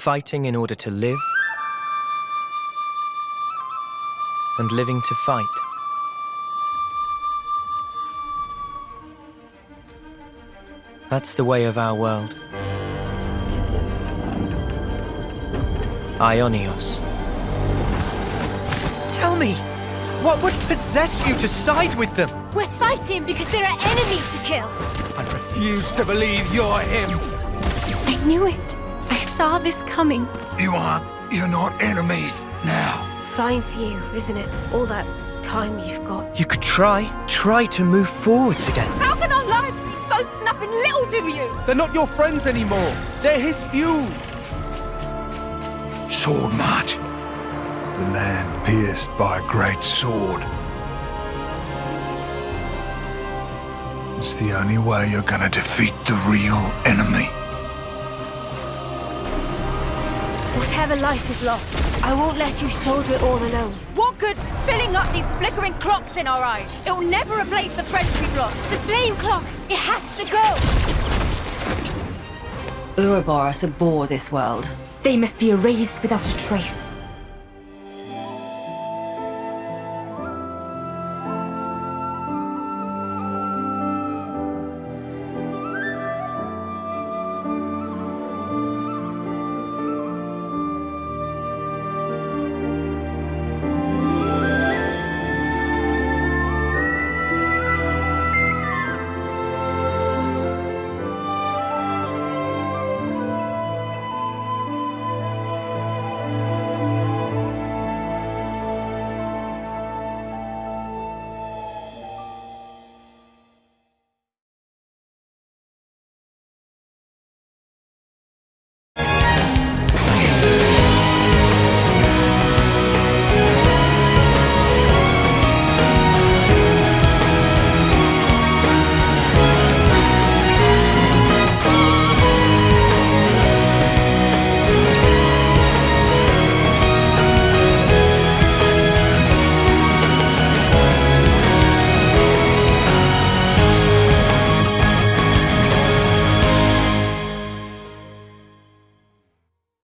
Fighting in order to live, and living to fight. That's the way of our world. Aionios. Tell me, what would possess you to side with them? We're fighting because there are enemies to kill. I refuse to believe you're him. I knew it. I saw this coming. You aren't. You're not enemies now. Fine for you, isn't it? All that time you've got. You could try, try to move forwards again. How can our lives be so snuffing little do you? They're not your friends anymore. They're his few. Swordmarch. The land pierced by a great sword. It's the only way you're gonna defeat the real enemy. Whatever life is lost, I won't let you soldier it all alone. What good filling up these flickering clocks in our eyes? It'll never replace the friends we've lost. The flame clock, it has to go! Ouroboros abhor this world. They must be erased without a trace.